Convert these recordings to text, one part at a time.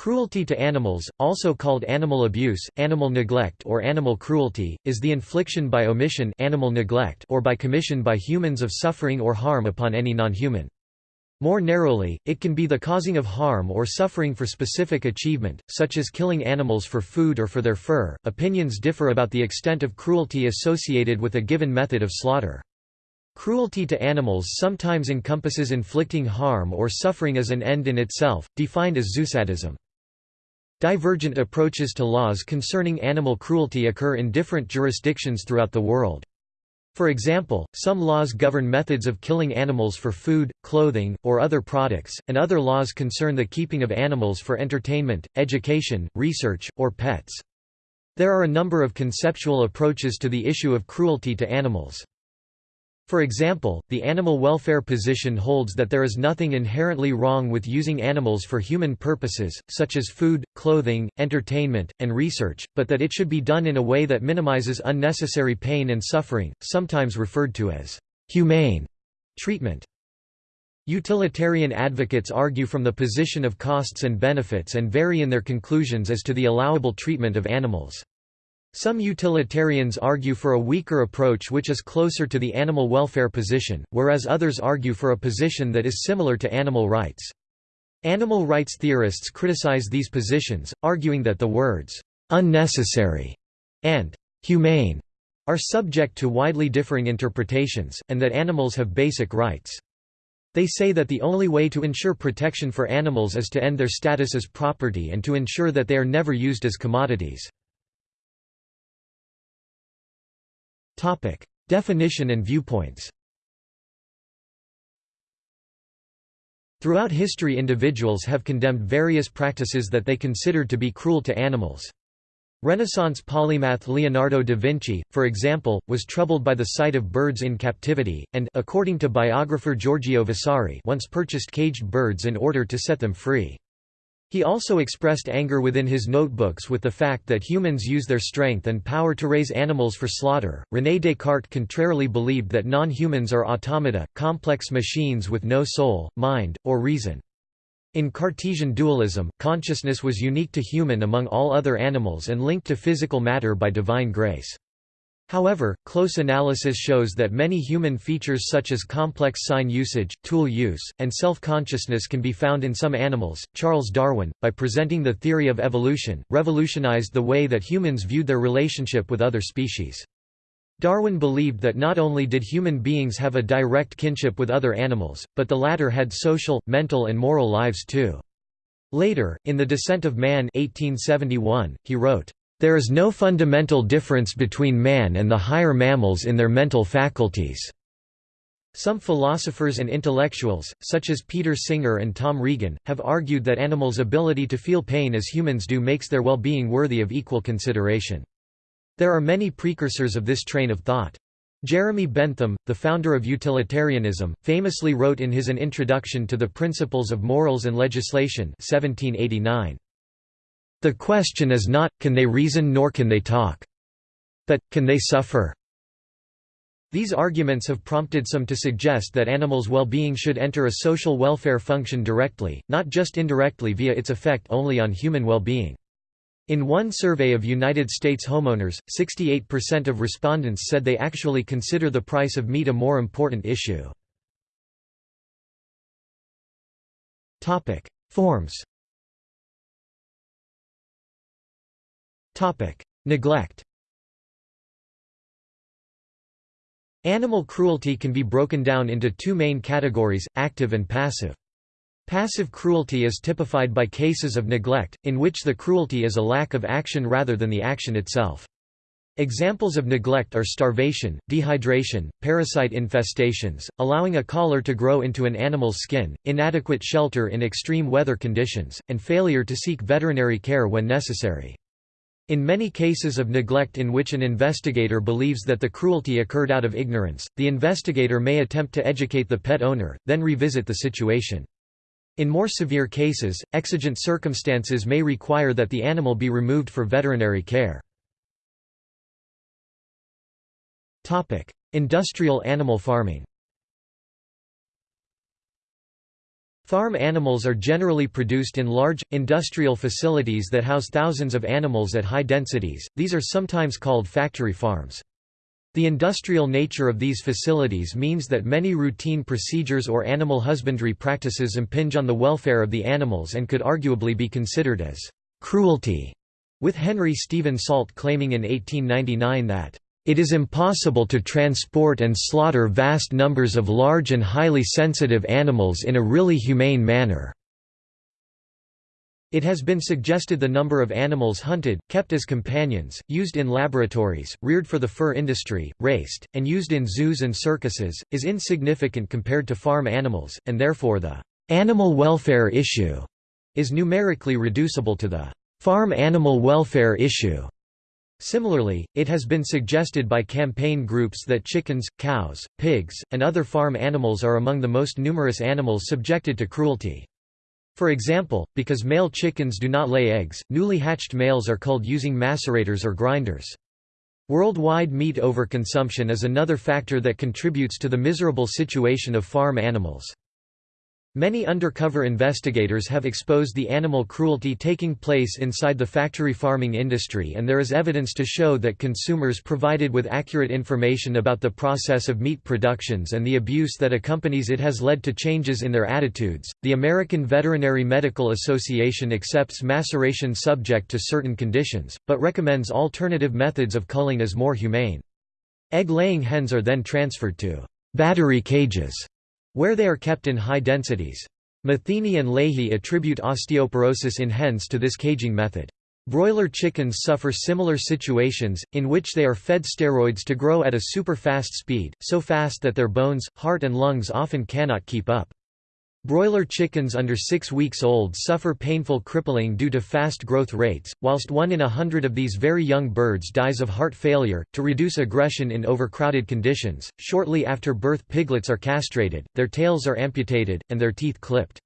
Cruelty to animals, also called animal abuse, animal neglect or animal cruelty, is the infliction by omission animal neglect or by commission by humans of suffering or harm upon any non-human. More narrowly, it can be the causing of harm or suffering for specific achievement, such as killing animals for food or for their fur. Opinions differ about the extent of cruelty associated with a given method of slaughter. Cruelty to animals sometimes encompasses inflicting harm or suffering as an end in itself, defined as zoosadism. Divergent approaches to laws concerning animal cruelty occur in different jurisdictions throughout the world. For example, some laws govern methods of killing animals for food, clothing, or other products, and other laws concern the keeping of animals for entertainment, education, research, or pets. There are a number of conceptual approaches to the issue of cruelty to animals. For example, the animal welfare position holds that there is nothing inherently wrong with using animals for human purposes, such as food, clothing, entertainment, and research, but that it should be done in a way that minimizes unnecessary pain and suffering, sometimes referred to as humane treatment. Utilitarian advocates argue from the position of costs and benefits and vary in their conclusions as to the allowable treatment of animals. Some utilitarians argue for a weaker approach which is closer to the animal welfare position, whereas others argue for a position that is similar to animal rights. Animal rights theorists criticize these positions, arguing that the words, "'unnecessary' and "'humane' are subject to widely differing interpretations, and that animals have basic rights. They say that the only way to ensure protection for animals is to end their status as property and to ensure that they are never used as commodities. Topic: Definition and viewpoints. Throughout history individuals have condemned various practices that they considered to be cruel to animals. Renaissance polymath Leonardo da Vinci, for example, was troubled by the sight of birds in captivity, and according to biographer Giorgio Vasari once purchased caged birds in order to set them free. He also expressed anger within his notebooks with the fact that humans use their strength and power to raise animals for slaughter. René Descartes contrarily believed that non humans are automata, complex machines with no soul, mind, or reason. In Cartesian dualism, consciousness was unique to human among all other animals and linked to physical matter by divine grace. However, close analysis shows that many human features such as complex sign usage, tool use, and self-consciousness can be found in some animals. Charles Darwin, by presenting the theory of evolution, revolutionized the way that humans viewed their relationship with other species. Darwin believed that not only did human beings have a direct kinship with other animals, but the latter had social, mental and moral lives too. Later, in The Descent of Man 1871, he wrote, there is no fundamental difference between man and the higher mammals in their mental faculties. Some philosophers and intellectuals, such as Peter Singer and Tom Regan, have argued that animals' ability to feel pain as humans do makes their well-being worthy of equal consideration. There are many precursors of this train of thought. Jeremy Bentham, the founder of utilitarianism, famously wrote in his An Introduction to the Principles of Morals and Legislation 1789, the question is not, can they reason nor can they talk. But, can they suffer? These arguments have prompted some to suggest that animals' well-being should enter a social welfare function directly, not just indirectly via its effect only on human well-being. In one survey of United States homeowners, 68% of respondents said they actually consider the price of meat a more important issue. Forms Neglect Animal cruelty can be broken down into two main categories, active and passive. Passive cruelty is typified by cases of neglect, in which the cruelty is a lack of action rather than the action itself. Examples of neglect are starvation, dehydration, parasite infestations, allowing a collar to grow into an animal's skin, inadequate shelter in extreme weather conditions, and failure to seek veterinary care when necessary. In many cases of neglect in which an investigator believes that the cruelty occurred out of ignorance, the investigator may attempt to educate the pet owner, then revisit the situation. In more severe cases, exigent circumstances may require that the animal be removed for veterinary care. Industrial animal farming Farm animals are generally produced in large, industrial facilities that house thousands of animals at high densities, these are sometimes called factory farms. The industrial nature of these facilities means that many routine procedures or animal husbandry practices impinge on the welfare of the animals and could arguably be considered as cruelty, with Henry Stephen Salt claiming in 1899 that it is impossible to transport and slaughter vast numbers of large and highly sensitive animals in a really humane manner. It has been suggested the number of animals hunted, kept as companions, used in laboratories, reared for the fur industry, raced, and used in zoos and circuses, is insignificant compared to farm animals, and therefore the animal welfare issue is numerically reducible to the farm animal welfare issue. Similarly, it has been suggested by campaign groups that chickens, cows, pigs, and other farm animals are among the most numerous animals subjected to cruelty. For example, because male chickens do not lay eggs, newly hatched males are culled using macerators or grinders. Worldwide meat overconsumption is another factor that contributes to the miserable situation of farm animals. Many undercover investigators have exposed the animal cruelty taking place inside the factory farming industry and there is evidence to show that consumers provided with accurate information about the process of meat productions and the abuse that accompanies it has led to changes in their attitudes. The American Veterinary Medical Association accepts maceration subject to certain conditions, but recommends alternative methods of culling as more humane. Egg-laying hens are then transferred to battery cages where they are kept in high densities. Matheny and Leahy attribute osteoporosis in hens to this caging method. Broiler chickens suffer similar situations, in which they are fed steroids to grow at a super-fast speed, so fast that their bones, heart and lungs often cannot keep up. Broiler chickens under 6 weeks old suffer painful crippling due to fast growth rates, whilst one in a hundred of these very young birds dies of heart failure. To reduce aggression in overcrowded conditions, shortly after birth piglets are castrated, their tails are amputated, and their teeth clipped.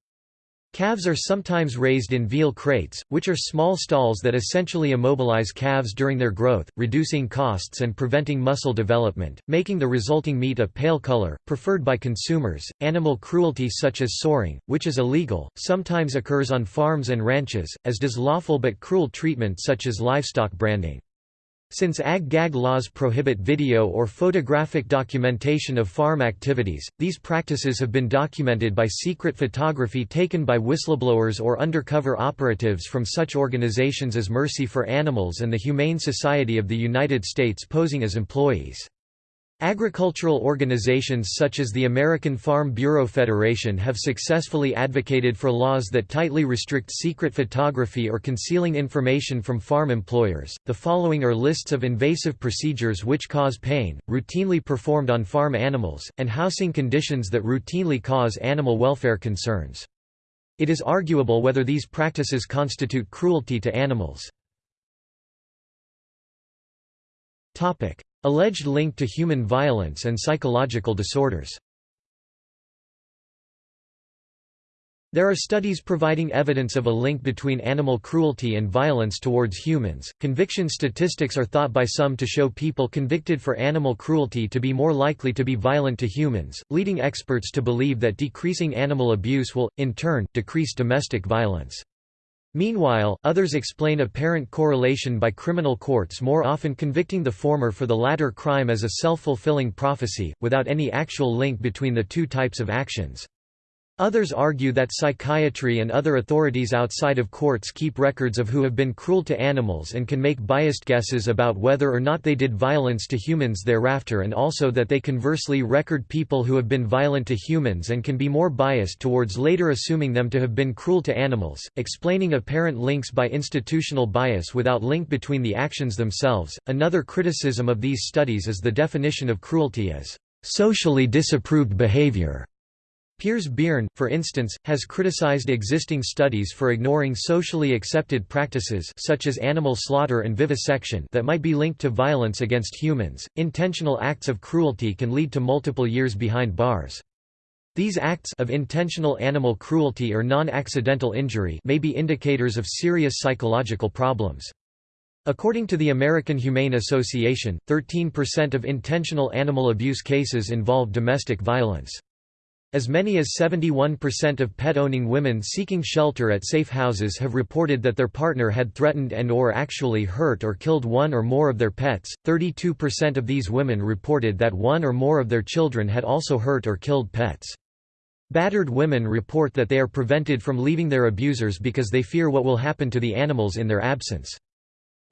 Calves are sometimes raised in veal crates, which are small stalls that essentially immobilize calves during their growth, reducing costs and preventing muscle development, making the resulting meat a pale color, preferred by consumers. Animal cruelty such as soring, which is illegal, sometimes occurs on farms and ranches, as does lawful but cruel treatment such as livestock branding. Since ag-gag laws prohibit video or photographic documentation of farm activities, these practices have been documented by secret photography taken by whistleblowers or undercover operatives from such organizations as Mercy for Animals and the Humane Society of the United States posing as employees. Agricultural organizations such as the American Farm Bureau Federation have successfully advocated for laws that tightly restrict secret photography or concealing information from farm employers. The following are lists of invasive procedures which cause pain, routinely performed on farm animals, and housing conditions that routinely cause animal welfare concerns. It is arguable whether these practices constitute cruelty to animals. Topic: Alleged link to human violence and psychological disorders There are studies providing evidence of a link between animal cruelty and violence towards humans. Conviction statistics are thought by some to show people convicted for animal cruelty to be more likely to be violent to humans, leading experts to believe that decreasing animal abuse will, in turn, decrease domestic violence. Meanwhile, others explain apparent correlation by criminal courts more often convicting the former for the latter crime as a self-fulfilling prophecy, without any actual link between the two types of actions. Others argue that psychiatry and other authorities outside of courts keep records of who have been cruel to animals and can make biased guesses about whether or not they did violence to humans thereafter and also that they conversely record people who have been violent to humans and can be more biased towards later assuming them to have been cruel to animals, explaining apparent links by institutional bias without link between the actions themselves. Another criticism of these studies is the definition of cruelty as socially disapproved behavior Piers Beirne, for instance, has criticized existing studies for ignoring socially accepted practices such as animal slaughter and vivisection that might be linked to violence against humans. Intentional acts of cruelty can lead to multiple years behind bars. These acts of intentional animal cruelty or non-accidental injury may be indicators of serious psychological problems. According to the American Humane Association, 13% of intentional animal abuse cases involve domestic violence. As many as 71% of pet-owning women seeking shelter at safe houses have reported that their partner had threatened and or actually hurt or killed one or more of their pets. 32% of these women reported that one or more of their children had also hurt or killed pets. Battered women report that they are prevented from leaving their abusers because they fear what will happen to the animals in their absence.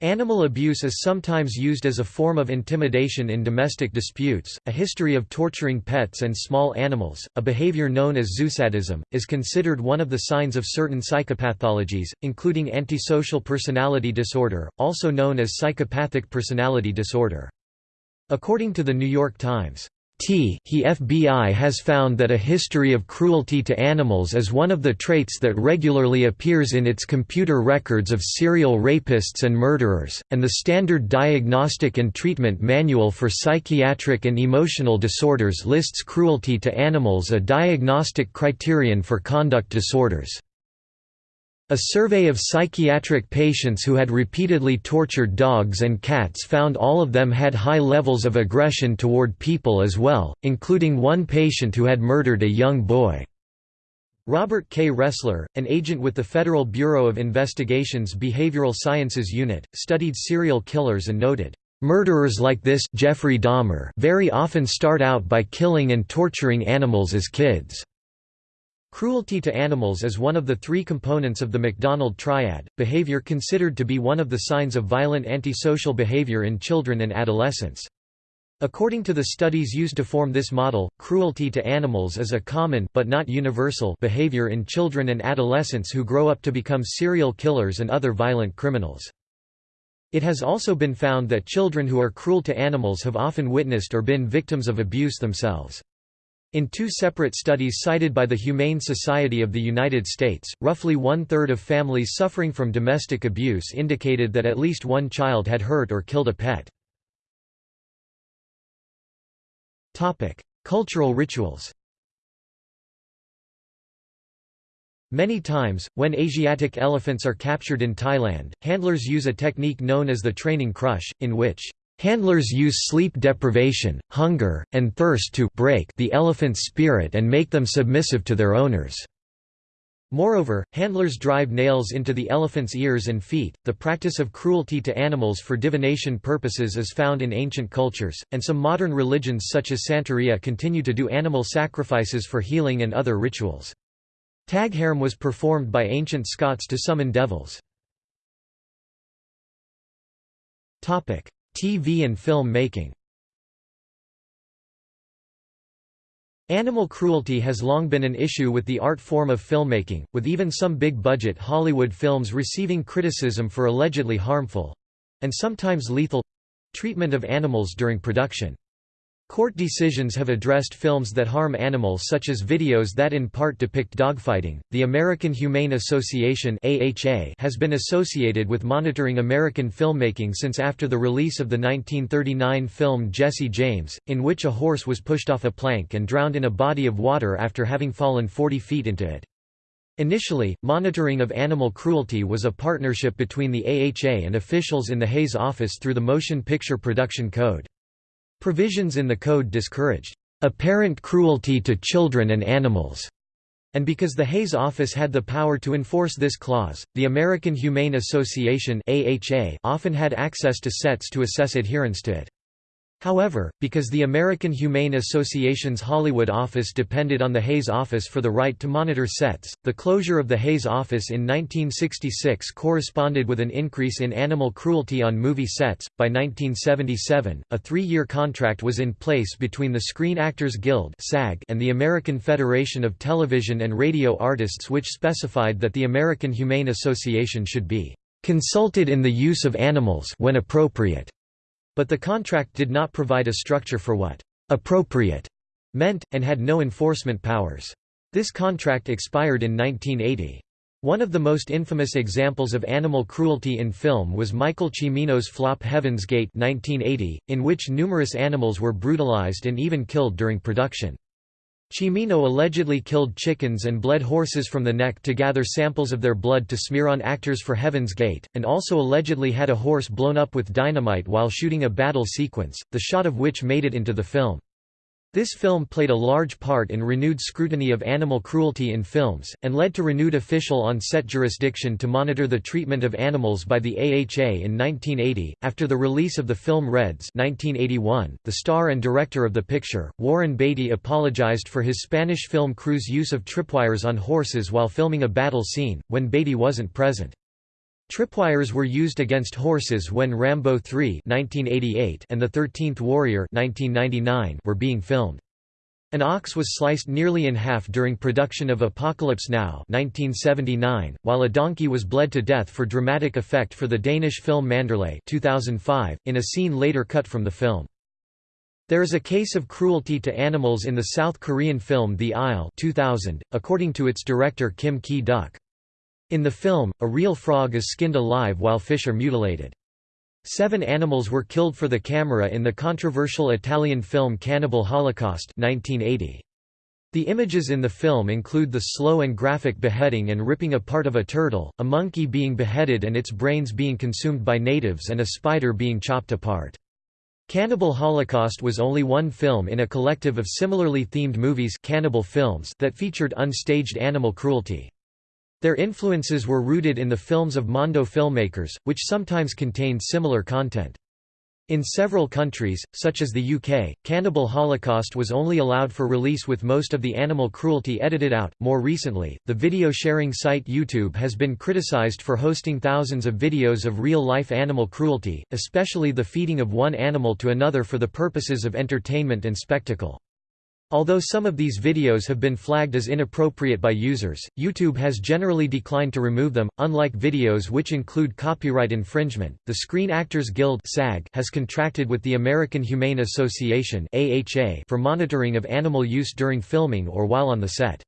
Animal abuse is sometimes used as a form of intimidation in domestic disputes. A history of torturing pets and small animals, a behavior known as zoosadism, is considered one of the signs of certain psychopathologies, including antisocial personality disorder, also known as psychopathic personality disorder. According to the New York Times, T he FBI has found that a history of cruelty to animals is one of the traits that regularly appears in its computer records of serial rapists and murderers, and the Standard Diagnostic and Treatment Manual for Psychiatric and Emotional Disorders lists cruelty to animals a diagnostic criterion for conduct disorders. A survey of psychiatric patients who had repeatedly tortured dogs and cats found all of them had high levels of aggression toward people as well, including one patient who had murdered a young boy. Robert K. Ressler, an agent with the Federal Bureau of Investigation's Behavioral Sciences Unit, studied serial killers and noted, "...murderers like this Jeffrey Dahmer very often start out by killing and torturing animals as kids." Cruelty to animals is one of the three components of the McDonald triad, behavior considered to be one of the signs of violent antisocial behavior in children and adolescents. According to the studies used to form this model, cruelty to animals is a common but not universal behavior in children and adolescents who grow up to become serial killers and other violent criminals. It has also been found that children who are cruel to animals have often witnessed or been victims of abuse themselves. In two separate studies cited by the Humane Society of the United States, roughly one-third of families suffering from domestic abuse indicated that at least one child had hurt or killed a pet. Cultural rituals Many times, when Asiatic elephants are captured in Thailand, handlers use a technique known as the training crush, in which Handlers use sleep deprivation, hunger, and thirst to break the elephant's spirit and make them submissive to their owners. Moreover, handlers drive nails into the elephant's ears and feet. The practice of cruelty to animals for divination purposes is found in ancient cultures, and some modern religions such as Santeria continue to do animal sacrifices for healing and other rituals. Taghairm was performed by ancient Scots to summon devils. TV and film making Animal cruelty has long been an issue with the art form of filmmaking, with even some big-budget Hollywood films receiving criticism for allegedly harmful—and sometimes lethal—treatment of animals during production. Court decisions have addressed films that harm animals such as videos that in part depict dogfighting. The American Humane Association (AHA) has been associated with monitoring American filmmaking since after the release of the 1939 film Jesse James, in which a horse was pushed off a plank and drowned in a body of water after having fallen 40 feet into it. Initially, monitoring of animal cruelty was a partnership between the AHA and officials in the Hays office through the Motion Picture Production Code. Provisions in the code discouraged apparent cruelty to children and animals, and because the Hays office had the power to enforce this clause, the American Humane Association often had access to sets to assess adherence to it. However, because the American Humane Association's Hollywood office depended on the Hays office for the right to monitor sets, the closure of the Hays office in 1966 corresponded with an increase in animal cruelty on movie sets. By 1977, a three year contract was in place between the Screen Actors Guild and the American Federation of Television and Radio Artists, which specified that the American Humane Association should be consulted in the use of animals when appropriate but the contract did not provide a structure for what «appropriate» meant, and had no enforcement powers. This contract expired in 1980. One of the most infamous examples of animal cruelty in film was Michael Cimino's flop Heaven's Gate 1980, in which numerous animals were brutalized and even killed during production. Cimino allegedly killed chickens and bled horses from the neck to gather samples of their blood to smear on actors for Heaven's Gate, and also allegedly had a horse blown up with dynamite while shooting a battle sequence, the shot of which made it into the film. This film played a large part in renewed scrutiny of animal cruelty in films, and led to renewed official on-set jurisdiction to monitor the treatment of animals by the AHA in 1980. After the release of the film Reds 1981, the star and director of the picture, Warren Beatty apologized for his Spanish film crew's use of tripwires on horses while filming a battle scene, when Beatty wasn't present. Tripwires were used against horses when Rambo 3 1988 and The Thirteenth Warrior 1999 were being filmed. An ox was sliced nearly in half during production of Apocalypse Now 1979, while a donkey was bled to death for dramatic effect for the Danish film Manderley 2005, in a scene later cut from the film. There is a case of cruelty to animals in the South Korean film The Isle 2000, according to its director Kim Ki-duk. In the film, a real frog is skinned alive while fish are mutilated. Seven animals were killed for the camera in the controversial Italian film Cannibal Holocaust 1980. The images in the film include the slow and graphic beheading and ripping apart of a turtle, a monkey being beheaded and its brains being consumed by natives and a spider being chopped apart. Cannibal Holocaust was only one film in a collective of similarly themed movies cannibal films that featured unstaged animal cruelty. Their influences were rooted in the films of Mondo filmmakers, which sometimes contained similar content. In several countries, such as the UK, Cannibal Holocaust was only allowed for release with most of the animal cruelty edited out. More recently, the video sharing site YouTube has been criticized for hosting thousands of videos of real life animal cruelty, especially the feeding of one animal to another for the purposes of entertainment and spectacle. Although some of these videos have been flagged as inappropriate by users, YouTube has generally declined to remove them. Unlike videos which include copyright infringement, the Screen Actors Guild (SAG) has contracted with the American Humane Association (AHA) for monitoring of animal use during filming or while on the set.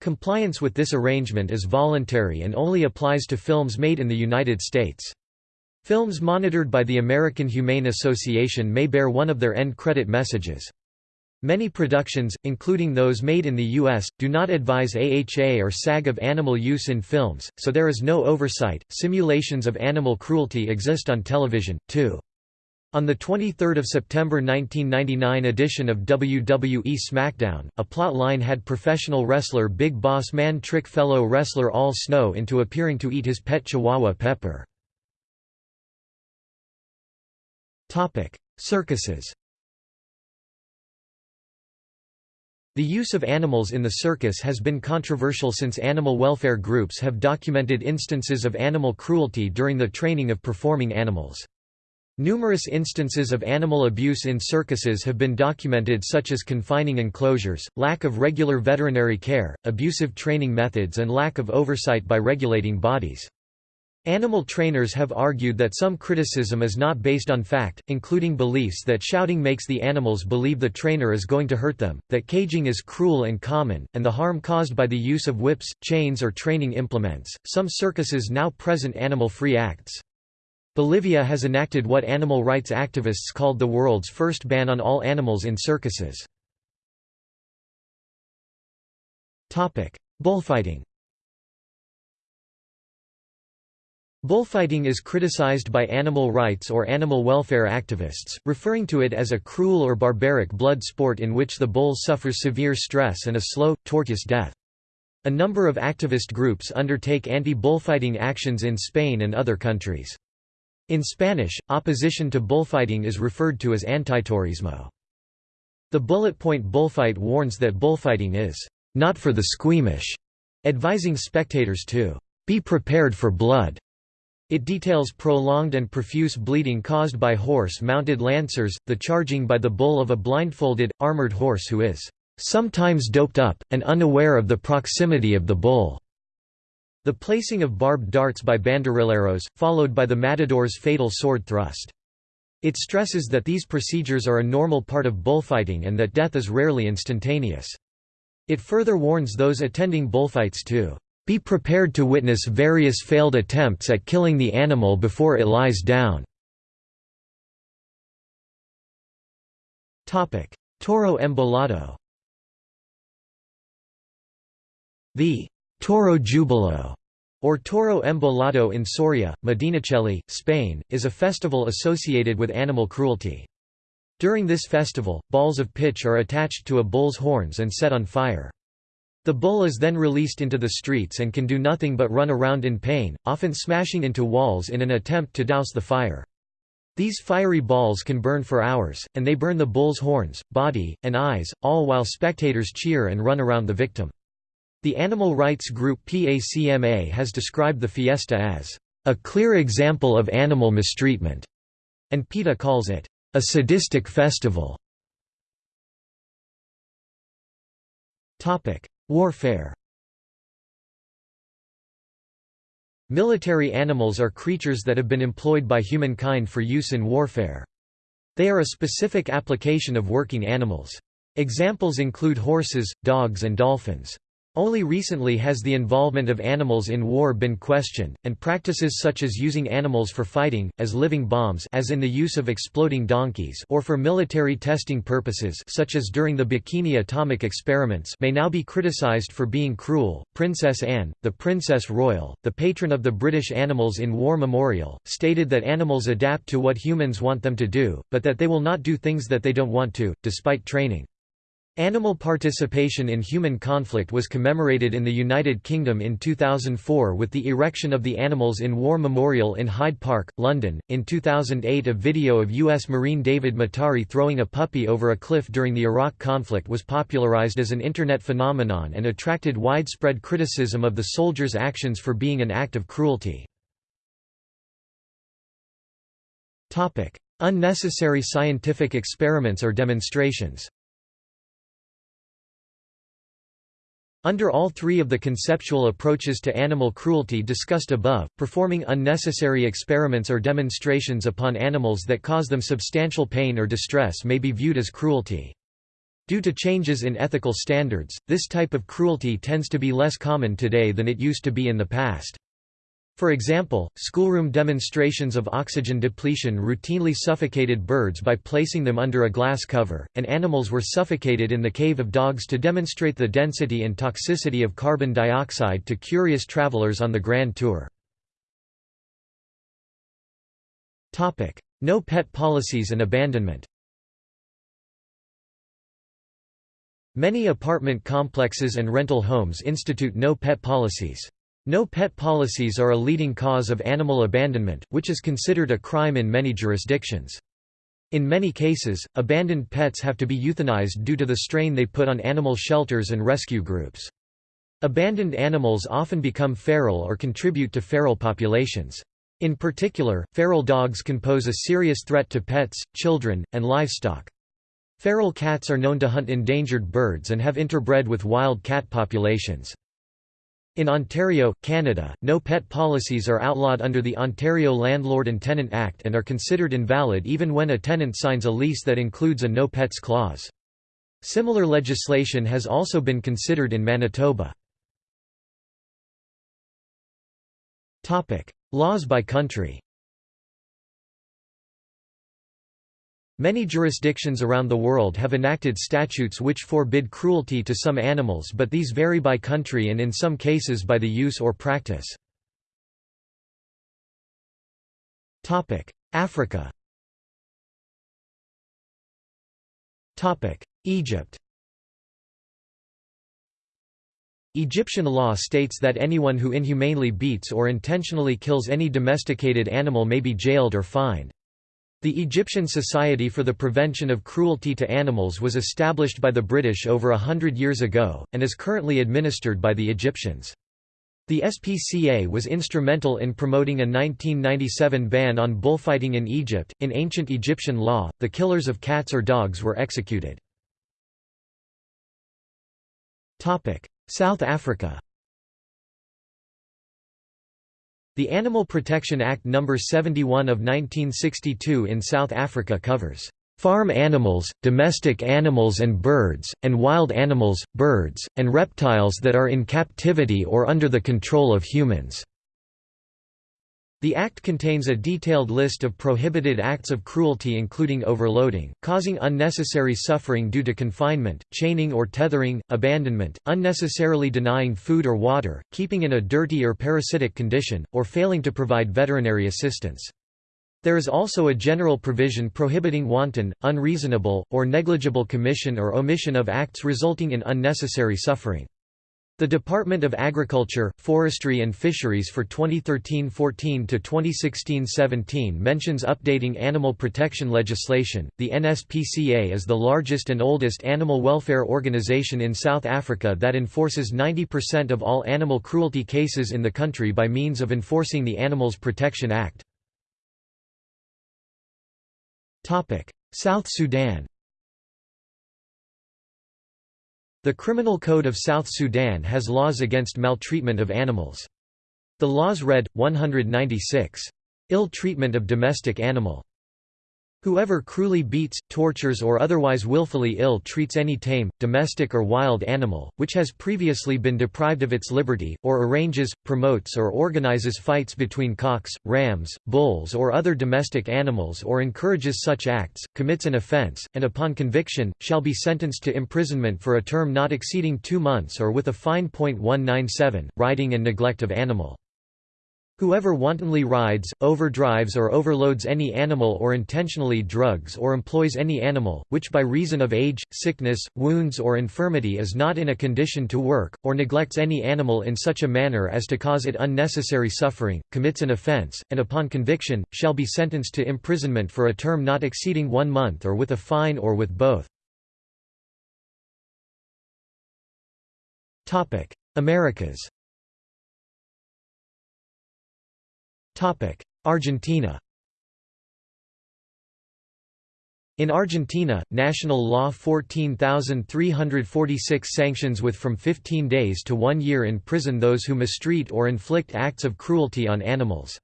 Compliance with this arrangement is voluntary and only applies to films made in the United States. Films monitored by the American Humane Association may bear one of their end credit messages. Many productions, including those made in the U.S., do not advise AHA or SAG of animal use in films, so there is no oversight. Simulations of animal cruelty exist on television, too. On the 23 September 1999 edition of WWE SmackDown, a plot line had professional wrestler Big Boss Man trick fellow wrestler Al Snow into appearing to eat his pet chihuahua Pepper. Circuses The use of animals in the circus has been controversial since animal welfare groups have documented instances of animal cruelty during the training of performing animals. Numerous instances of animal abuse in circuses have been documented such as confining enclosures, lack of regular veterinary care, abusive training methods and lack of oversight by regulating bodies. Animal trainers have argued that some criticism is not based on fact, including beliefs that shouting makes the animals believe the trainer is going to hurt them, that caging is cruel and common, and the harm caused by the use of whips, chains, or training implements. Some circuses now present animal free acts. Bolivia has enacted what animal rights activists called the world's first ban on all animals in circuses. Bullfighting Bullfighting is criticized by animal rights or animal welfare activists, referring to it as a cruel or barbaric blood sport in which the bull suffers severe stress and a slow, tortuous death. A number of activist groups undertake anti-bullfighting actions in Spain and other countries. In Spanish, opposition to bullfighting is referred to as antitaurismo. The bullet point bullfight warns that bullfighting is not for the squeamish, advising spectators to be prepared for blood. It details prolonged and profuse bleeding caused by horse-mounted lancers, the charging by the bull of a blindfolded, armored horse who is sometimes doped up, and unaware of the proximity of the bull. The placing of barbed darts by banderilleros, followed by the matador's fatal sword thrust. It stresses that these procedures are a normal part of bullfighting and that death is rarely instantaneous. It further warns those attending bullfights to be prepared to witness various failed attempts at killing the animal before it lies down. Toro embolado The Toro Jubilo, or Toro Embolado in Soria, Medinaceli, Spain, is a festival associated with animal cruelty. During this festival, balls of pitch are attached to a bull's horns and set on fire. The bull is then released into the streets and can do nothing but run around in pain, often smashing into walls in an attempt to douse the fire. These fiery balls can burn for hours, and they burn the bull's horns, body, and eyes, all while spectators cheer and run around the victim. The animal rights group PACMA has described the fiesta as a clear example of animal mistreatment, and PETA calls it a sadistic festival. Warfare Military animals are creatures that have been employed by humankind for use in warfare. They are a specific application of working animals. Examples include horses, dogs and dolphins. Only recently has the involvement of animals in war been questioned, and practices such as using animals for fighting, as living bombs as in the use of exploding donkeys or for military testing purposes such as during the Bikini atomic experiments may now be criticized for being cruel. Princess Anne, the Princess Royal, the patron of the British Animals in War Memorial, stated that animals adapt to what humans want them to do, but that they will not do things that they don't want to, despite training. Animal participation in human conflict was commemorated in the United Kingdom in 2004 with the erection of the Animals in War Memorial in Hyde Park, London. In 2008, a video of U.S. Marine David Motari throwing a puppy over a cliff during the Iraq conflict was popularized as an Internet phenomenon and attracted widespread criticism of the soldier's actions for being an act of cruelty. Unnecessary scientific experiments or demonstrations Under all three of the conceptual approaches to animal cruelty discussed above, performing unnecessary experiments or demonstrations upon animals that cause them substantial pain or distress may be viewed as cruelty. Due to changes in ethical standards, this type of cruelty tends to be less common today than it used to be in the past. For example, schoolroom demonstrations of oxygen depletion routinely suffocated birds by placing them under a glass cover, and animals were suffocated in the cave of dogs to demonstrate the density and toxicity of carbon dioxide to curious travelers on the Grand Tour. No pet policies and abandonment Many apartment complexes and rental homes institute no pet policies. No pet policies are a leading cause of animal abandonment, which is considered a crime in many jurisdictions. In many cases, abandoned pets have to be euthanized due to the strain they put on animal shelters and rescue groups. Abandoned animals often become feral or contribute to feral populations. In particular, feral dogs can pose a serious threat to pets, children, and livestock. Feral cats are known to hunt endangered birds and have interbred with wild cat populations. In Ontario, Canada, no pet policies are outlawed under the Ontario Landlord and Tenant Act and are considered invalid even when a tenant signs a lease that includes a no pets clause. Similar legislation has also been considered in Manitoba. Laws by country Many jurisdictions around the world have enacted statutes which forbid cruelty to some animals but these vary by country and in some cases by the use or practice. Africa Egypt Egyptian law states that anyone who inhumanely beats or intentionally kills any domesticated animal may be jailed or fined. The Egyptian Society for the Prevention of Cruelty to Animals was established by the British over a hundred years ago, and is currently administered by the Egyptians. The SPCA was instrumental in promoting a 1997 ban on bullfighting in Egypt. In ancient Egyptian law, the killers of cats or dogs were executed. Topic: South Africa The Animal Protection Act No. 71 of 1962 in South Africa covers farm animals, domestic animals and birds, and wild animals, birds, and reptiles that are in captivity or under the control of humans. The Act contains a detailed list of prohibited acts of cruelty including overloading, causing unnecessary suffering due to confinement, chaining or tethering, abandonment, unnecessarily denying food or water, keeping in a dirty or parasitic condition, or failing to provide veterinary assistance. There is also a general provision prohibiting wanton, unreasonable, or negligible commission or omission of acts resulting in unnecessary suffering. The Department of Agriculture, Forestry and Fisheries for 2013-14 to 2016-17 mentions updating animal protection legislation. The NSPCA is the largest and oldest animal welfare organization in South Africa that enforces 90% of all animal cruelty cases in the country by means of enforcing the Animals Protection Act. Topic: South Sudan The Criminal Code of South Sudan has laws against maltreatment of animals. The laws read, 196. Ill treatment of domestic animal. Whoever cruelly beats, tortures or otherwise willfully ill treats any tame, domestic or wild animal, which has previously been deprived of its liberty, or arranges, promotes or organizes fights between cocks, rams, bulls or other domestic animals or encourages such acts, commits an offense, and upon conviction, shall be sentenced to imprisonment for a term not exceeding two months or with a fine. 197, riding and neglect of animal. Whoever wantonly rides, overdrives or overloads any animal or intentionally drugs or employs any animal, which by reason of age, sickness, wounds or infirmity is not in a condition to work, or neglects any animal in such a manner as to cause it unnecessary suffering, commits an offence, and upon conviction, shall be sentenced to imprisonment for a term not exceeding one month or with a fine or with both. Americas Argentina In Argentina, national law 14346 sanctions with from 15 days to one year in prison those who mistreat or inflict acts of cruelty on animals.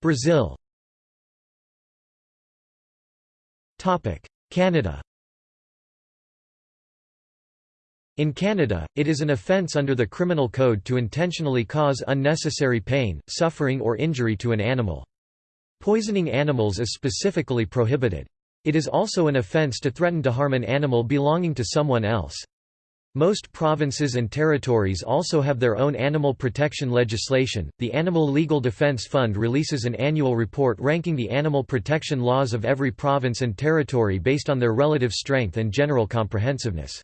Brazil Canada In Canada, it is an offence under the Criminal Code to intentionally cause unnecessary pain, suffering or injury to an animal. Poisoning animals is specifically prohibited. It is also an offence to threaten to harm an animal belonging to someone else. Most provinces and territories also have their own animal protection legislation. The Animal Legal Defense Fund releases an annual report ranking the animal protection laws of every province and territory based on their relative strength and general comprehensiveness.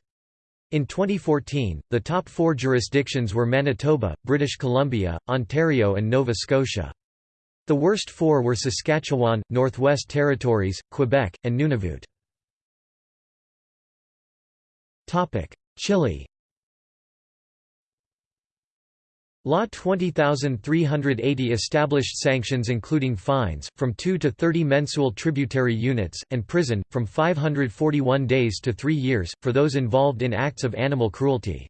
In 2014, the top four jurisdictions were Manitoba, British Columbia, Ontario and Nova Scotia. The worst four were Saskatchewan, Northwest Territories, Quebec, and Nunavut. Chile Law 20380 established sanctions including fines, from 2 to 30 mensual tributary units, and prison, from 541 days to 3 years, for those involved in acts of animal cruelty.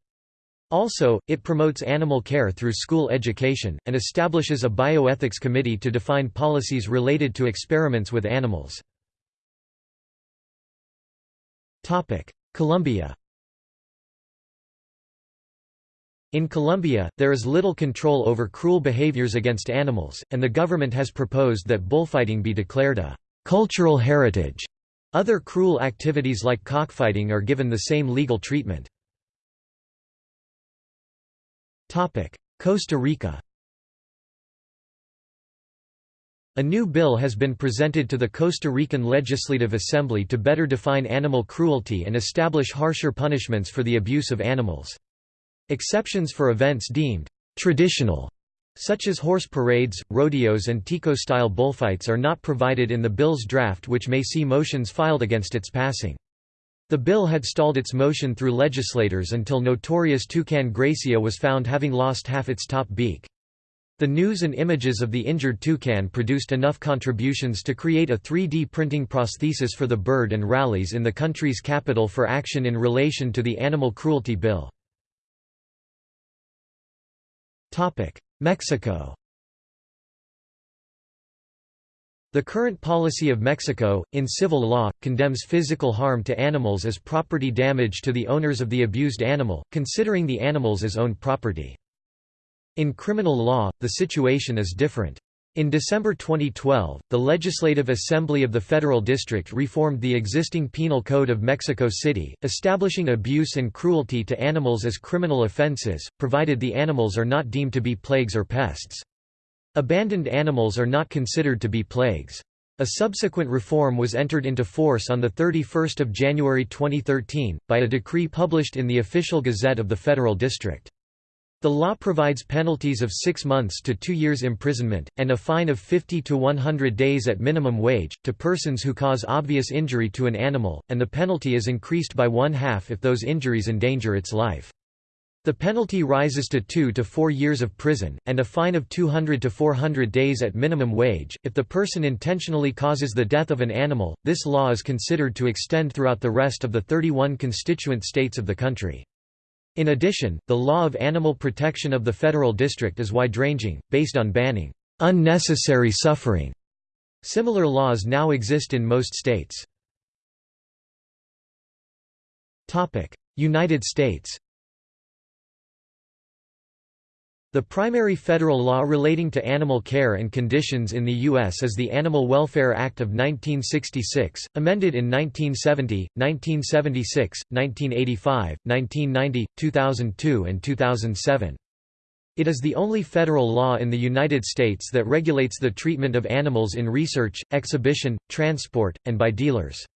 Also, it promotes animal care through school education, and establishes a bioethics committee to define policies related to experiments with animals. Colombia In Colombia, there is little control over cruel behaviors against animals, and the government has proposed that bullfighting be declared a cultural heritage. Other cruel activities like cockfighting are given the same legal treatment. Costa Rica A new bill has been presented to the Costa Rican Legislative Assembly to better define animal cruelty and establish harsher punishments for the abuse of animals. Exceptions for events deemed traditional such as horse parades, rodeos and Tico-style bullfights are not provided in the bill's draft which may see motions filed against its passing. The bill had stalled its motion through legislators until notorious toucan Grecia was found having lost half its top beak. The news and images of the injured toucan produced enough contributions to create a 3D printing prosthesis for the bird and rallies in the country's capital for action in relation to the animal cruelty bill. Mexico The current policy of Mexico, in civil law, condemns physical harm to animals as property damage to the owners of the abused animal, considering the animals as owned property. In criminal law, the situation is different. In December 2012, the Legislative Assembly of the Federal District reformed the existing Penal Code of Mexico City, establishing abuse and cruelty to animals as criminal offenses, provided the animals are not deemed to be plagues or pests. Abandoned animals are not considered to be plagues. A subsequent reform was entered into force on 31 January 2013, by a decree published in the Official Gazette of the Federal District. The law provides penalties of six months to two years imprisonment, and a fine of 50 to 100 days at minimum wage, to persons who cause obvious injury to an animal, and the penalty is increased by one half if those injuries endanger its life. The penalty rises to two to four years of prison, and a fine of 200 to 400 days at minimum wage. If the person intentionally causes the death of an animal, this law is considered to extend throughout the rest of the 31 constituent states of the country. In addition, the law of animal protection of the federal district is wide-ranging, based on banning unnecessary suffering. Similar laws now exist in most states. United States The primary federal law relating to animal care and conditions in the U.S. is the Animal Welfare Act of 1966, amended in 1970, 1976, 1985, 1990, 2002 and 2007. It is the only federal law in the United States that regulates the treatment of animals in research, exhibition, transport, and by dealers.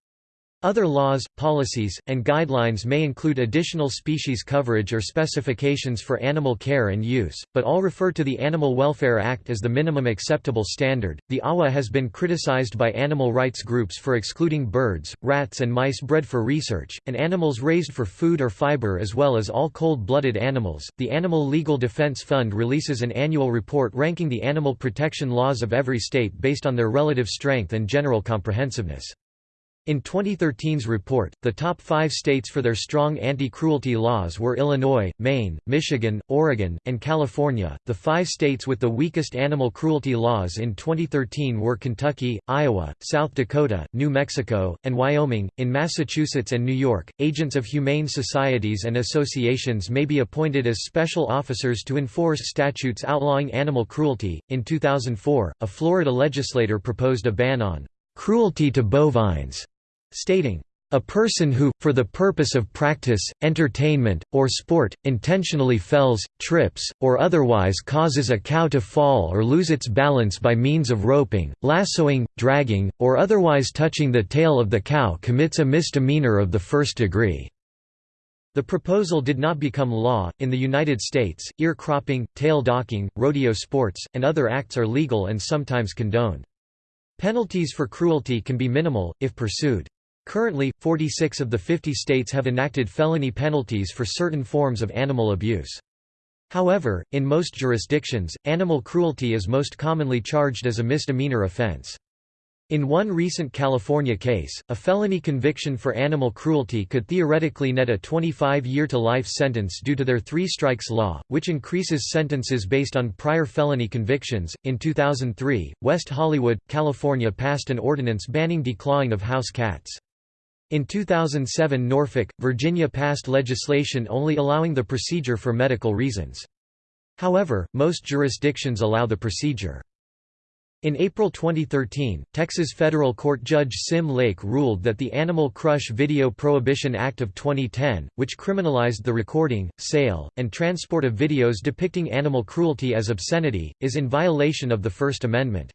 Other laws, policies, and guidelines may include additional species coverage or specifications for animal care and use, but all refer to the Animal Welfare Act as the minimum acceptable standard. The AWA has been criticized by animal rights groups for excluding birds, rats, and mice bred for research, and animals raised for food or fiber, as well as all cold blooded animals. The Animal Legal Defense Fund releases an annual report ranking the animal protection laws of every state based on their relative strength and general comprehensiveness. In 2013's report, the top five states for their strong anti-cruelty laws were Illinois, Maine, Michigan, Oregon, and California. The five states with the weakest animal cruelty laws in 2013 were Kentucky, Iowa, South Dakota, New Mexico, and Wyoming. In Massachusetts and New York, agents of humane societies and associations may be appointed as special officers to enforce statutes outlawing animal cruelty. In 2004, a Florida legislator proposed a ban on cruelty to bovines stating, a person who, for the purpose of practice, entertainment, or sport, intentionally fells, trips, or otherwise causes a cow to fall or lose its balance by means of roping, lassoing, dragging, or otherwise touching the tail of the cow commits a misdemeanor of the first degree. The proposal did not become law. In the United States, ear cropping, tail docking, rodeo sports, and other acts are legal and sometimes condoned. Penalties for cruelty can be minimal, if pursued. Currently, 46 of the 50 states have enacted felony penalties for certain forms of animal abuse. However, in most jurisdictions, animal cruelty is most commonly charged as a misdemeanor offense. In one recent California case, a felony conviction for animal cruelty could theoretically net a 25-year-to-life sentence due to their three strikes law, which increases sentences based on prior felony convictions. In 2003, West Hollywood, California passed an ordinance banning declawing of house cats. In 2007 Norfolk, Virginia passed legislation only allowing the procedure for medical reasons. However, most jurisdictions allow the procedure. In April 2013, Texas federal court judge Sim Lake ruled that the Animal Crush Video Prohibition Act of 2010, which criminalized the recording, sale, and transport of videos depicting animal cruelty as obscenity, is in violation of the First Amendment.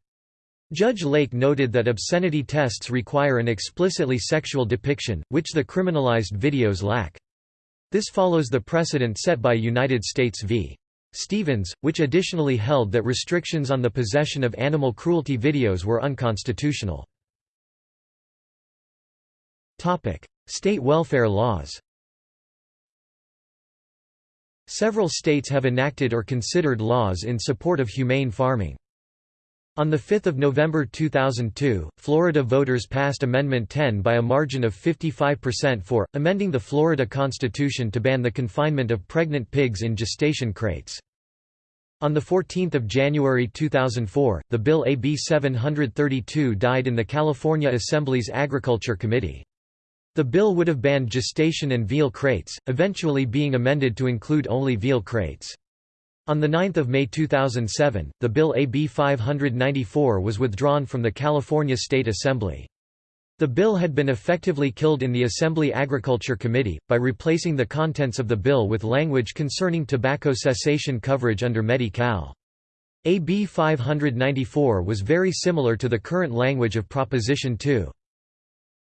Judge Lake noted that obscenity tests require an explicitly sexual depiction, which the criminalized videos lack. This follows the precedent set by United States v. Stevens, which additionally held that restrictions on the possession of animal cruelty videos were unconstitutional. State welfare laws Several states have enacted or considered laws in support of humane farming. On 5 November 2002, Florida voters passed Amendment 10 by a margin of 55% for, amending the Florida Constitution to ban the confinement of pregnant pigs in gestation crates. On 14 January 2004, the bill AB 732 died in the California Assembly's Agriculture Committee. The bill would have banned gestation and veal crates, eventually being amended to include only veal crates. On 9 May 2007, the bill AB 594 was withdrawn from the California State Assembly. The bill had been effectively killed in the Assembly Agriculture Committee, by replacing the contents of the bill with language concerning tobacco cessation coverage under Medi-Cal. AB 594 was very similar to the current language of Proposition 2.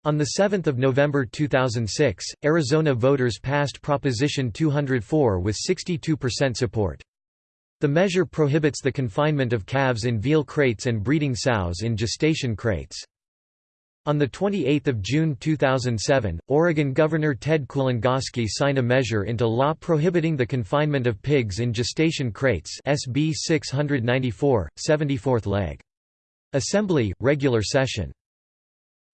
On 7 November 2006, Arizona voters passed Proposition 204 with 62% support. The measure prohibits the confinement of calves in veal crates and breeding sows in gestation crates. On 28 June 2007, Oregon Governor Ted Kulongoski signed a measure into law prohibiting the confinement of pigs in gestation crates SB 694, 74th leg. Assembly, regular session.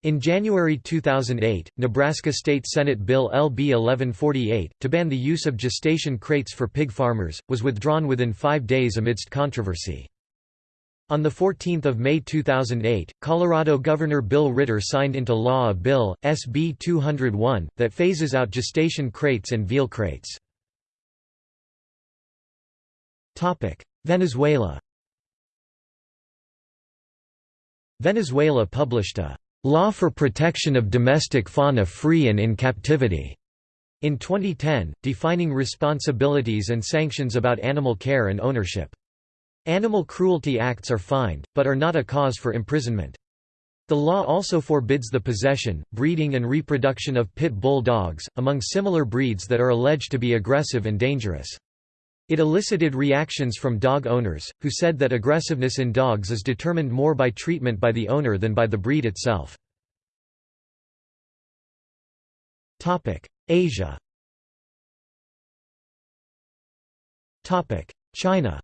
In January 2008, Nebraska State Senate Bill LB 1148, to ban the use of gestation crates for pig farmers, was withdrawn within five days amidst controversy. On 14 May 2008, Colorado Governor Bill Ritter signed into law a bill, SB 201, that phases out gestation crates and veal crates. Venezuela Venezuela published a "'Law for Protection of Domestic Fauna Free and in Captivity' in 2010, defining responsibilities and sanctions about animal care and ownership. Animal cruelty acts are fined, but are not a cause for imprisonment. The law also forbids the possession, breeding and reproduction of pit bull dogs, among similar breeds that are alleged to be aggressive and dangerous. It elicited reactions from dog owners, who said that aggressiveness in dogs is determined more by treatment by the owner than by the breed itself. Asia China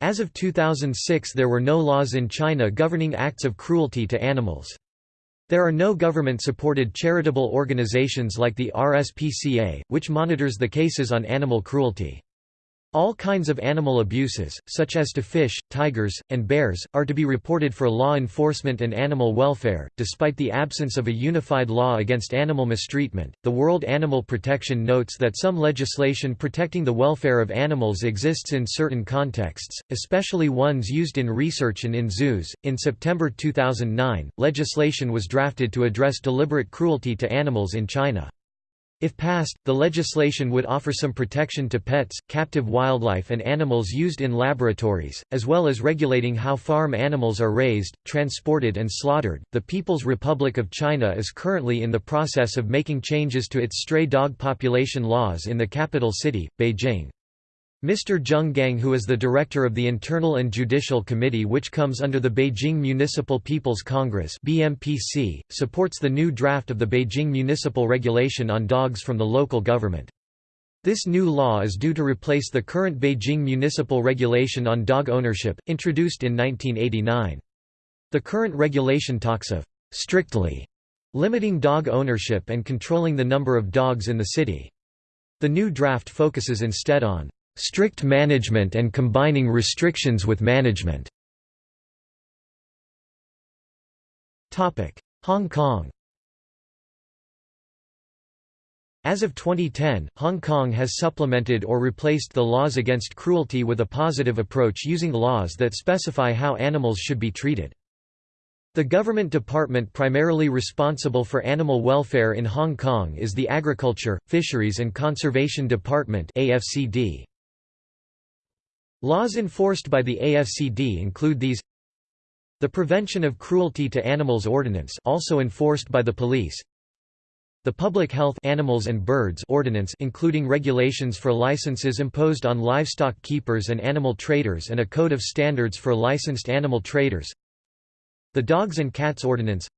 As of 2006 there were no laws in China governing acts of cruelty to animals. There are no government-supported charitable organizations like the RSPCA, which monitors the cases on animal cruelty. All kinds of animal abuses, such as to fish, tigers, and bears, are to be reported for law enforcement and animal welfare. Despite the absence of a unified law against animal mistreatment, the World Animal Protection notes that some legislation protecting the welfare of animals exists in certain contexts, especially ones used in research and in zoos. In September 2009, legislation was drafted to address deliberate cruelty to animals in China. If passed, the legislation would offer some protection to pets, captive wildlife and animals used in laboratories, as well as regulating how farm animals are raised, transported and slaughtered. The People's Republic of China is currently in the process of making changes to its stray dog population laws in the capital city, Beijing. Mr. Zheng Gang who is the director of the Internal and Judicial Committee which comes under the Beijing Municipal People's Congress BMPC, supports the new draft of the Beijing Municipal Regulation on Dogs from the local government. This new law is due to replace the current Beijing Municipal Regulation on Dog Ownership, introduced in 1989. The current regulation talks of «strictly» limiting dog ownership and controlling the number of dogs in the city. The new draft focuses instead on strict management and combining restrictions with management. Hong Kong As of 2010, Hong Kong has supplemented or replaced the laws against cruelty with a positive approach using laws that specify how animals should be treated. The government department primarily responsible for animal welfare in Hong Kong is the Agriculture, Fisheries and Conservation Department AFCD. Laws enforced by the AFCD include these. The Prevention of Cruelty to Animals Ordinance also enforced by the police. The Public Health Animals and Birds Ordinance including regulations for licenses imposed on livestock keepers and animal traders and a code of standards for licensed animal traders. The Dogs and Cats Ordinance.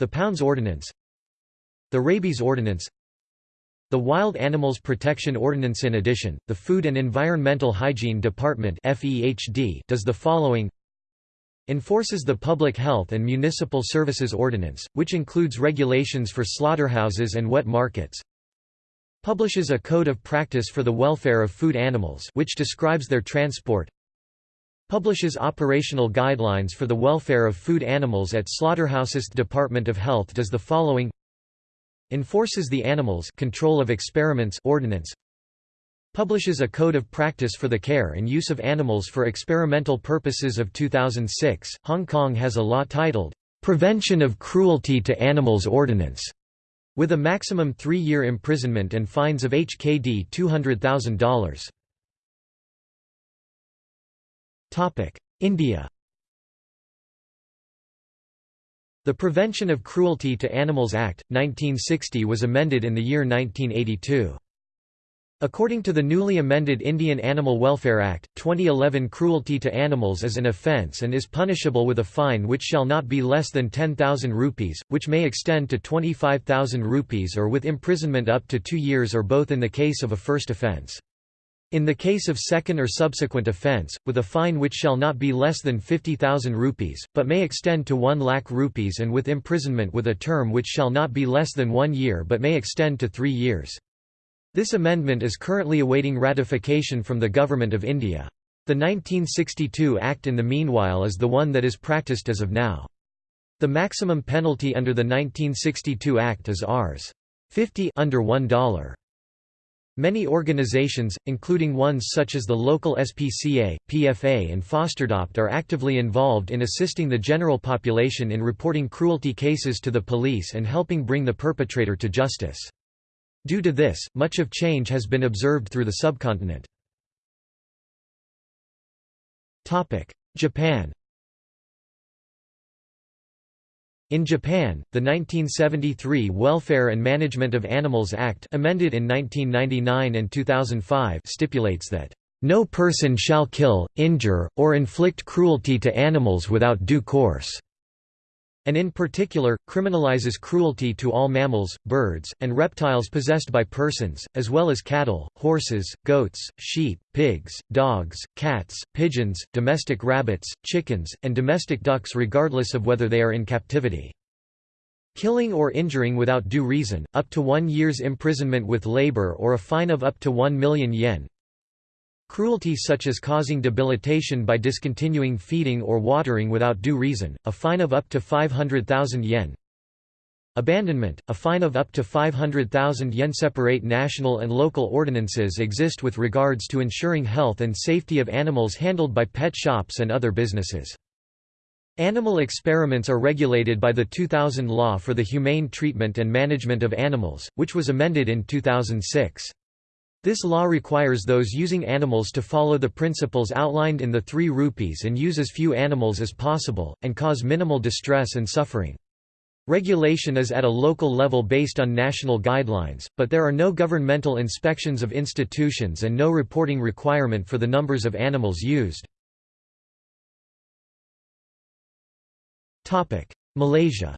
The Pounds Ordinance. The Rabies Ordinance the Wild Animals Protection Ordinance In addition, the Food and Environmental Hygiene Department does the following. Enforces the Public Health and Municipal Services Ordinance, which includes regulations for slaughterhouses and wet markets. Publishes a Code of Practice for the Welfare of Food Animals which describes their transport. Publishes operational guidelines for the welfare of food animals at slaughterhouses Department of Health does the following Enforces the Animals Control of Experiments Ordinance Publishes a Code of Practice for the Care and Use of Animals for Experimental Purposes of 2006. Hong Kong has a law titled, Prevention of Cruelty to Animals Ordinance, with a maximum three year imprisonment and fines of HKD $200,000. Topic: India The Prevention of Cruelty to Animals Act, 1960 was amended in the year 1982. According to the newly amended Indian Animal Welfare Act, 2011 cruelty to animals is an offence and is punishable with a fine which shall not be less than 10,000 rupees, which may extend to 25,000 rupees or with imprisonment up to two years or both in the case of a first offence. In the case of second or subsequent offence, with a fine which shall not be less than 50,000 rupees, but may extend to 1 lakh rupees and with imprisonment with a term which shall not be less than one year but may extend to three years. This amendment is currently awaiting ratification from the Government of India. The 1962 Act in the meanwhile is the one that is practiced as of now. The maximum penalty under the 1962 Act is Rs. 50 under $1. Many organizations, including ones such as the local SPCA, PFA and Fosterdopt are actively involved in assisting the general population in reporting cruelty cases to the police and helping bring the perpetrator to justice. Due to this, much of change has been observed through the subcontinent. Japan In Japan, the 1973 Welfare and Management of Animals Act amended in 1999 and 2005 stipulates that, "...no person shall kill, injure, or inflict cruelty to animals without due course." And in particular, criminalizes cruelty to all mammals, birds, and reptiles possessed by persons, as well as cattle, horses, goats, sheep, pigs, dogs, cats, pigeons, domestic rabbits, chickens, and domestic ducks regardless of whether they are in captivity. Killing or injuring without due reason, up to one year's imprisonment with labor or a fine of up to 1 million yen, Cruelty such as causing debilitation by discontinuing feeding or watering without due reason, a fine of up to 500,000 yen. Abandonment, a fine of up to 500,000 yen. Separate national and local ordinances exist with regards to ensuring health and safety of animals handled by pet shops and other businesses. Animal experiments are regulated by the 2000 Law for the Humane Treatment and Management of Animals, which was amended in 2006. This law requires those using animals to follow the principles outlined in the three rupees and use as few animals as possible, and cause minimal distress and suffering. Regulation is at a local level based on national guidelines, but there are no governmental inspections of institutions and no reporting requirement for the numbers of animals used. Malaysia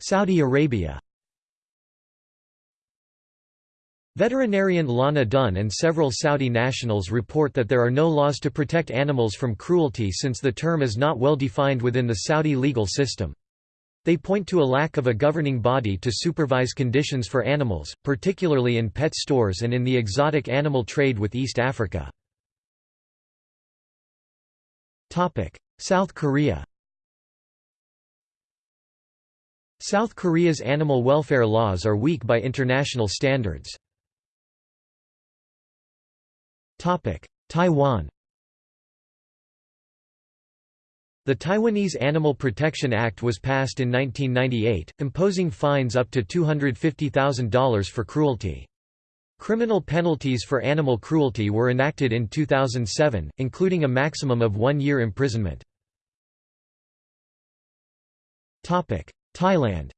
Saudi Arabia Veterinarian Lana Dunn and several Saudi nationals report that there are no laws to protect animals from cruelty since the term is not well defined within the Saudi legal system. They point to a lack of a governing body to supervise conditions for animals, particularly in pet stores and in the exotic animal trade with East Africa. South Korea South Korea's animal welfare laws are weak by international standards. Taiwan The Taiwanese Animal Protection Act was passed in 1998, imposing fines up to $250,000 for cruelty. Criminal penalties for animal cruelty were enacted in 2007, including a maximum of one year imprisonment. Thailand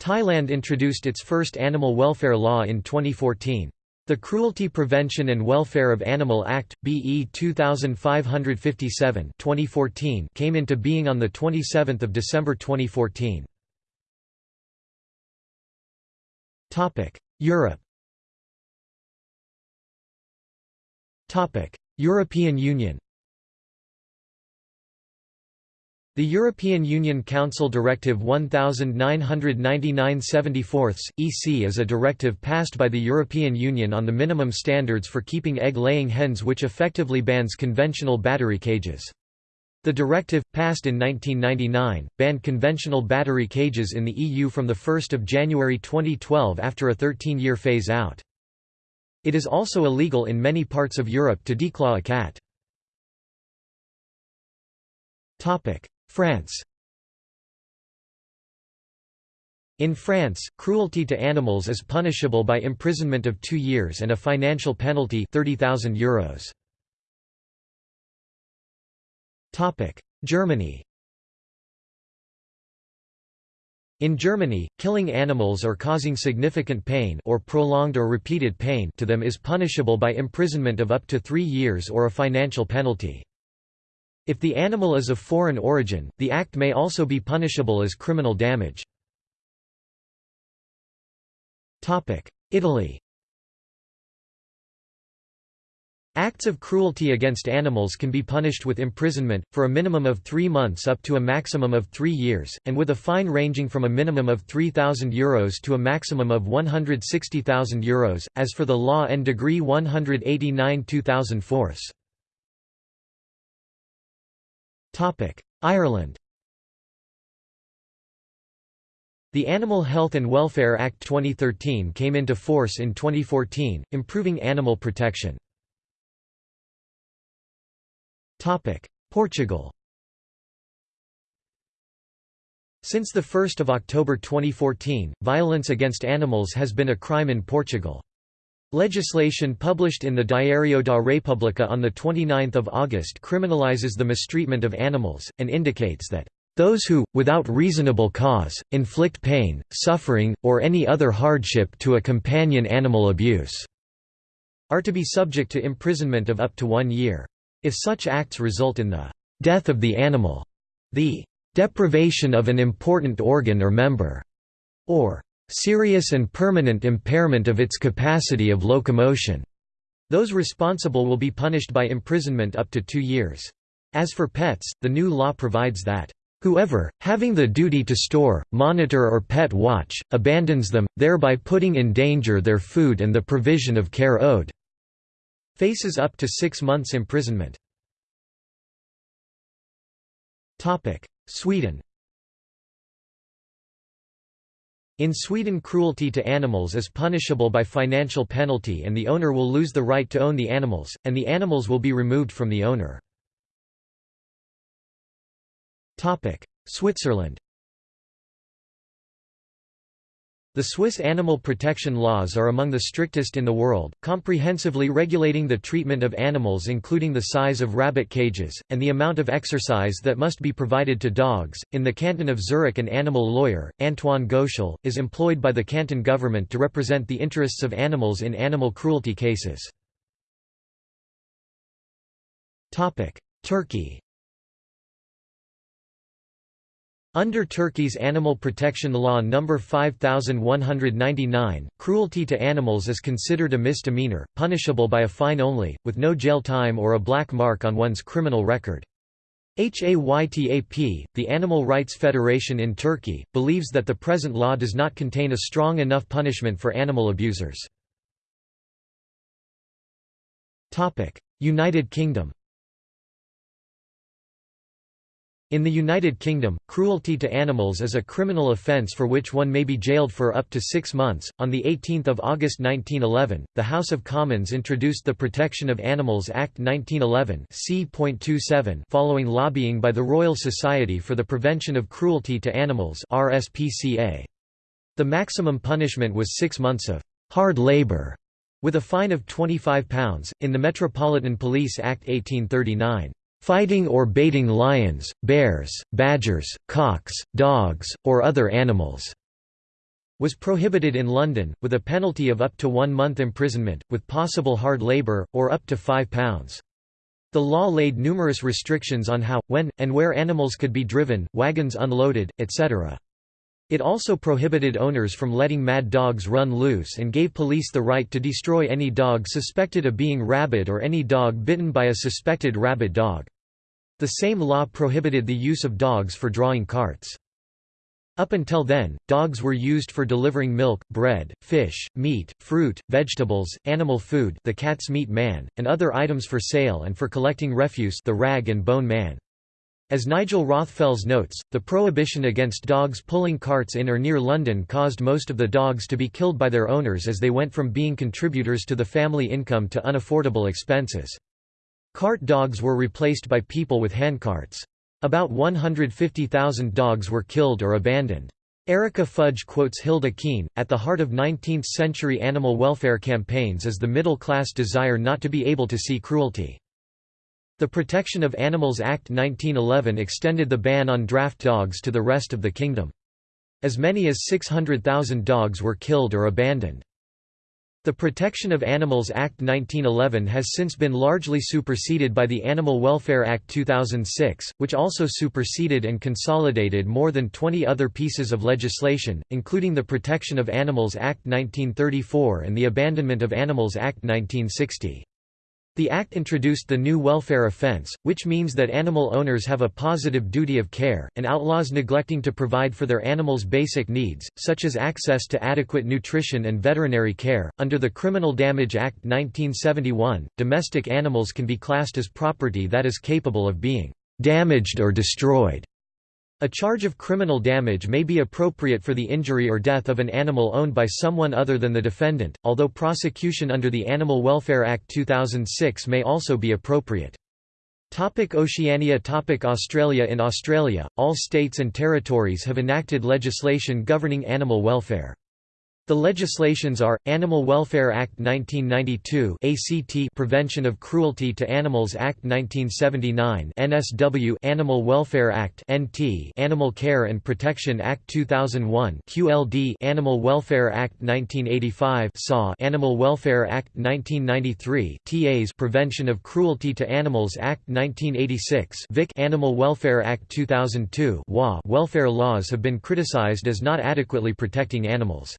Thailand introduced its first animal welfare law in 2014. The Cruelty Prevention and Welfare of Animal Act, BE 2557 2014 came into being on 27 December 2014. Europe European Union The European Union Council Directive 1999-74 EC is a directive passed by the European Union on the minimum standards for keeping egg-laying hens which effectively bans conventional battery cages. The directive, passed in 1999, banned conventional battery cages in the EU from 1 January 2012 after a 13-year phase-out. It is also illegal in many parts of Europe to declaw a cat. France In France, cruelty to animals is punishable by imprisonment of two years and a financial penalty €30,000. Germany In Germany, killing animals or causing significant pain or prolonged or repeated pain to them is punishable by imprisonment of up to three years or a financial penalty. If the animal is of foreign origin, the act may also be punishable as criminal damage. Italy Acts of cruelty against animals can be punished with imprisonment, for a minimum of three months up to a maximum of three years, and with a fine ranging from a minimum of €3,000 to a maximum of €160,000, as for the law and degree 189 2004. Ireland The Animal Health and Welfare Act 2013 came into force in 2014, improving animal protection. Portugal Since 1 October 2014, violence against animals has been a crime in Portugal. Legislation published in the Diário da República on 29 August criminalizes the mistreatment of animals, and indicates that those who, without reasonable cause, inflict pain, suffering, or any other hardship to a companion animal abuse, are to be subject to imprisonment of up to one year. If such acts result in the death of the animal, the deprivation of an important organ or member, or serious and permanent impairment of its capacity of locomotion, those responsible will be punished by imprisonment up to two years. As for pets, the new law provides that Whoever, having the duty to store, monitor or pet watch, abandons them, thereby putting in danger their food and the provision of care owed, faces up to six months imprisonment. Sweden In Sweden cruelty to animals is punishable by financial penalty and the owner will lose the right to own the animals, and the animals will be removed from the owner. Switzerland The Swiss animal protection laws are among the strictest in the world, comprehensively regulating the treatment of animals including the size of rabbit cages, and the amount of exercise that must be provided to dogs. In the canton of Zurich an animal lawyer, Antoine Goetschel, is employed by the canton government to represent the interests of animals in animal cruelty cases. Turkey Under Turkey's Animal Protection Law No. 5199, cruelty to animals is considered a misdemeanor, punishable by a fine only, with no jail time or a black mark on one's criminal record. HAYTAP, the Animal Rights Federation in Turkey, believes that the present law does not contain a strong enough punishment for animal abusers. United Kingdom In the United Kingdom, cruelty to animals is a criminal offence for which one may be jailed for up to six months. On 18 August 1911, the House of Commons introduced the Protection of Animals Act 1911 C.27 following lobbying by the Royal Society for the Prevention of Cruelty to Animals RSPCA. The maximum punishment was six months of hard labour, with a fine of £25, in the Metropolitan Police Act 1839. Fighting or baiting lions, bears, badgers, cocks, dogs, or other animals was prohibited in London, with a penalty of up to one month imprisonment, with possible hard labour, or up to £5. The law laid numerous restrictions on how, when, and where animals could be driven, wagons unloaded, etc. It also prohibited owners from letting mad dogs run loose and gave police the right to destroy any dog suspected of being rabid or any dog bitten by a suspected rabid dog. The same law prohibited the use of dogs for drawing carts. Up until then, dogs were used for delivering milk, bread, fish, meat, fruit, vegetables, animal food the cat's meat man, and other items for sale and for collecting refuse the rag and bone man. As Nigel Rothfels notes, the prohibition against dogs pulling carts in or near London caused most of the dogs to be killed by their owners as they went from being contributors to the family income to unaffordable expenses. Cart dogs were replaced by people with handcarts. About 150,000 dogs were killed or abandoned. Erica Fudge quotes Hilda Kean, at the heart of 19th-century animal welfare campaigns is the middle-class desire not to be able to see cruelty. The Protection of Animals Act 1911 extended the ban on draft dogs to the rest of the kingdom. As many as 600,000 dogs were killed or abandoned. The Protection of Animals Act 1911 has since been largely superseded by the Animal Welfare Act 2006, which also superseded and consolidated more than 20 other pieces of legislation, including the Protection of Animals Act 1934 and the Abandonment of Animals Act 1960. The Act introduced the new welfare offense, which means that animal owners have a positive duty of care, and outlaws neglecting to provide for their animals' basic needs, such as access to adequate nutrition and veterinary care. Under the Criminal Damage Act 1971, domestic animals can be classed as property that is capable of being damaged or destroyed. A charge of criminal damage may be appropriate for the injury or death of an animal owned by someone other than the defendant, although prosecution under the Animal Welfare Act 2006 may also be appropriate. Topic Oceania Topic Australia In Australia, all states and territories have enacted legislation governing animal welfare. The legislations are, Animal Welfare Act 1992 ACT Prevention of Cruelty to Animals Act 1979 NSW Animal Welfare Act NT Animal Care and Protection Act 2001 QLD Animal Welfare Act 1985 SAW Animal Welfare Act 1993 TAs Prevention of Cruelty to Animals Act 1986 VIC Animal Welfare Act 2002 WA Welfare laws have been criticized as not adequately protecting animals.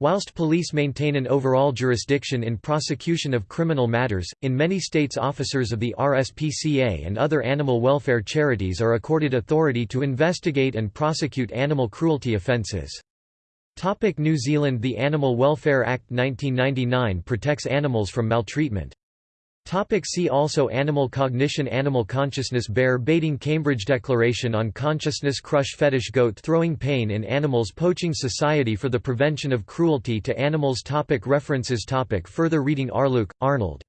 Whilst police maintain an overall jurisdiction in prosecution of criminal matters, in many states officers of the RSPCA and other animal welfare charities are accorded authority to investigate and prosecute animal cruelty offences. New Zealand The Animal Welfare Act 1999 protects animals from maltreatment. Topic see also Animal cognition Animal consciousness Bear baiting Cambridge Declaration on Consciousness Crush Fetish Goat throwing pain in animals Poaching Society for the Prevention of Cruelty to Animals topic References topic Further reading Arluke, Arnold.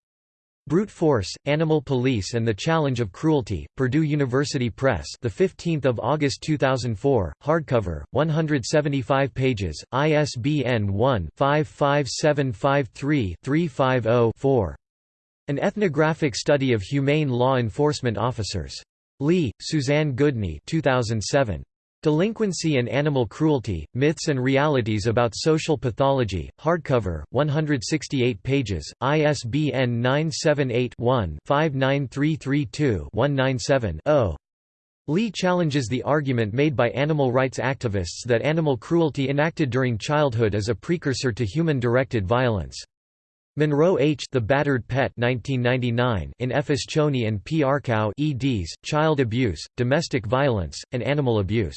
Brute Force, Animal Police and the Challenge of Cruelty, Purdue University Press the 15th of August 2004, hardcover, 175 pages, ISBN 1-55753-350-4. An ethnographic study of humane law enforcement officers. Lee, Suzanne Goodney 2007. Delinquency and Animal Cruelty, Myths and Realities About Social Pathology, hardcover, 168 pages, ISBN 978-1-59332-197-0. Lee challenges the argument made by animal rights activists that animal cruelty enacted during childhood is a precursor to human-directed violence. Munro H. The Battered Pet 1999 in F. Ascione and P. Arkow eds, Child Abuse, Domestic Violence, and Animal Abuse.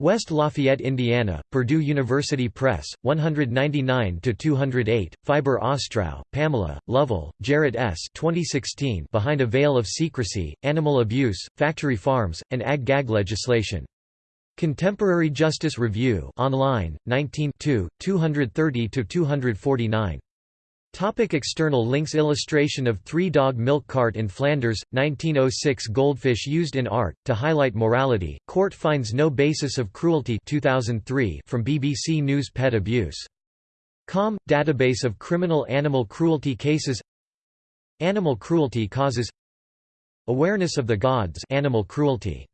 West Lafayette, Indiana, Purdue University Press, 199–208, Fiber Ostrow, Pamela, Lovell, Jarrett S. 2016 Behind a Veil of Secrecy, Animal Abuse, Factory Farms, and Ag-Gag Legislation. Contemporary Justice Review online, 19 230–249. Topic external links Illustration of three-dog milk cart in Flanders, 1906 Goldfish used in art, to highlight morality, court finds no basis of cruelty 2003 from BBC News Pet abuse. COM – Database of criminal animal cruelty cases. Animal cruelty causes. Awareness of the gods animal cruelty